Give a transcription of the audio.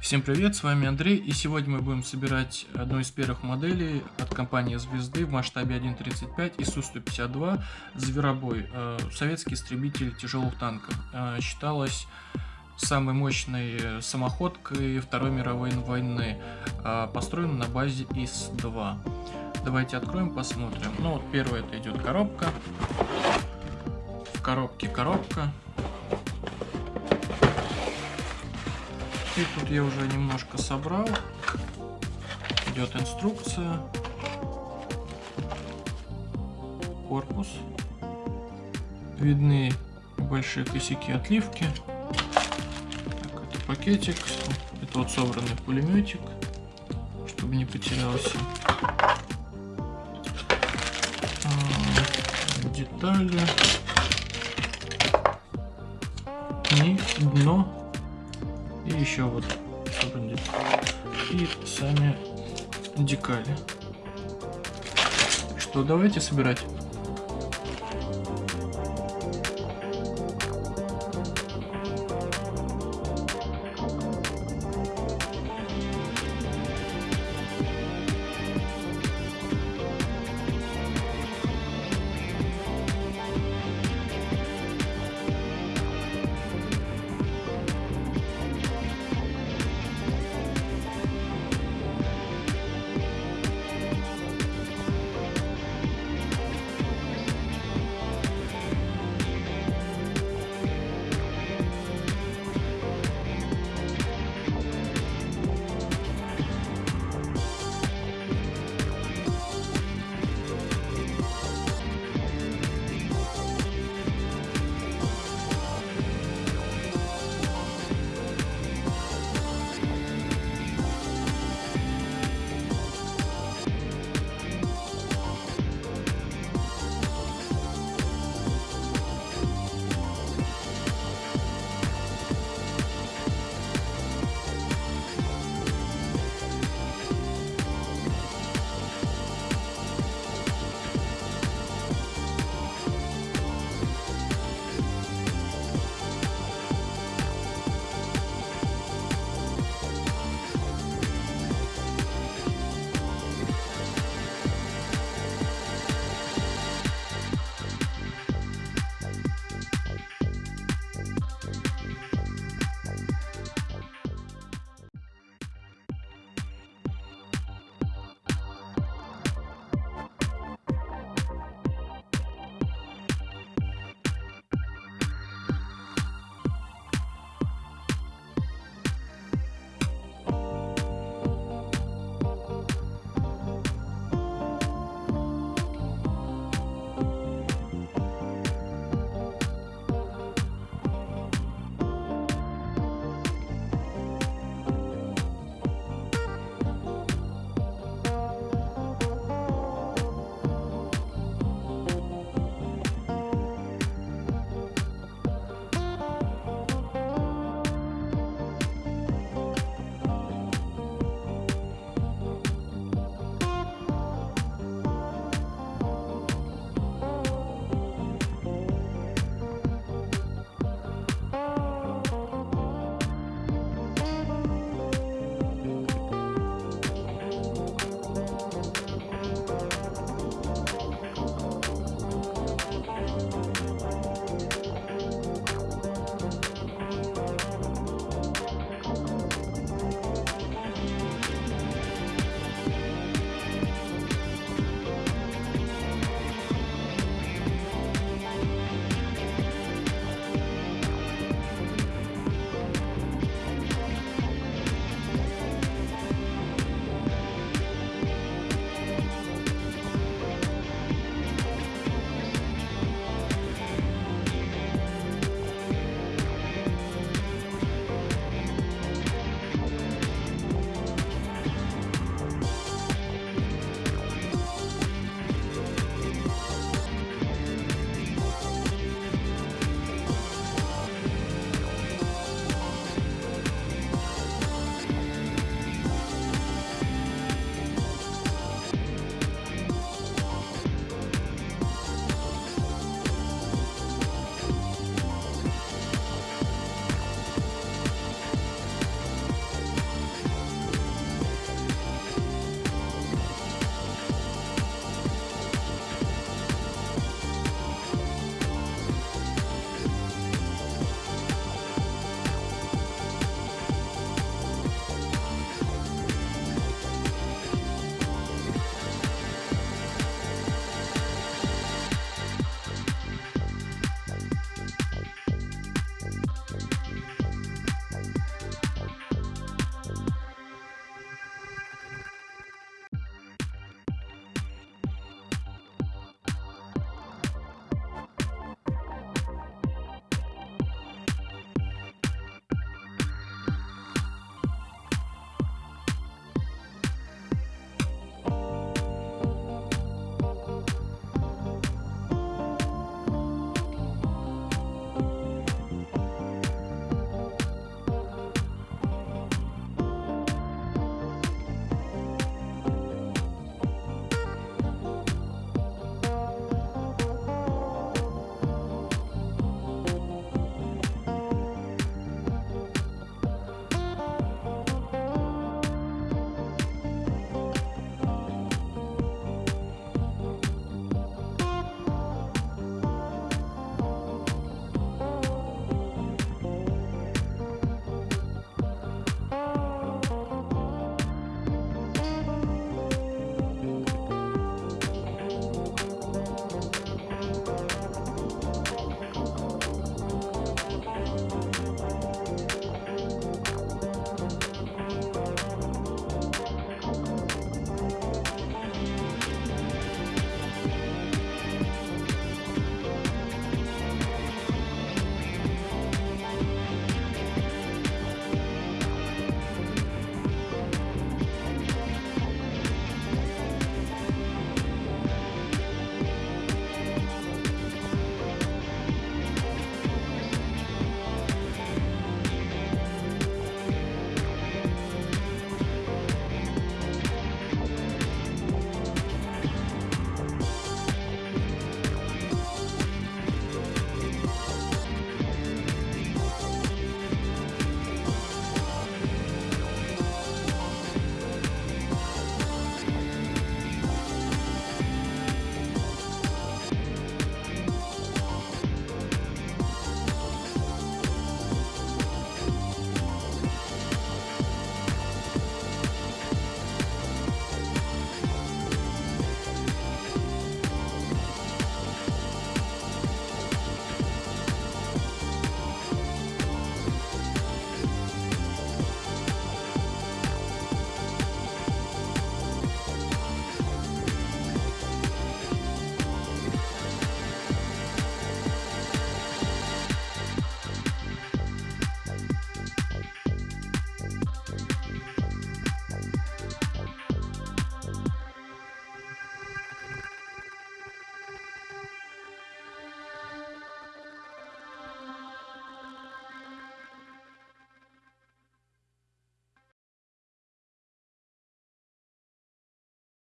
Всем привет, с вами Андрей, и сегодня мы будем собирать одну из первых моделей от компании Звезды в масштабе 1.35 ИСУ-152 Зверобой, э, советский истребитель тяжелых танков. Э, считалось самой мощной самоходкой Второй мировой войны, э, построена на базе ИС-2. Давайте откроем, посмотрим. Ну вот первое это идет коробка, в коробке коробка, И тут я уже немножко собрал. Идет инструкция. Корпус. Видны большие косяки отливки. Так, это пакетик. Это вот собранный пулеметик, чтобы не потерялся. А, детали. И дно еще вот и сами декали. Что, давайте собирать.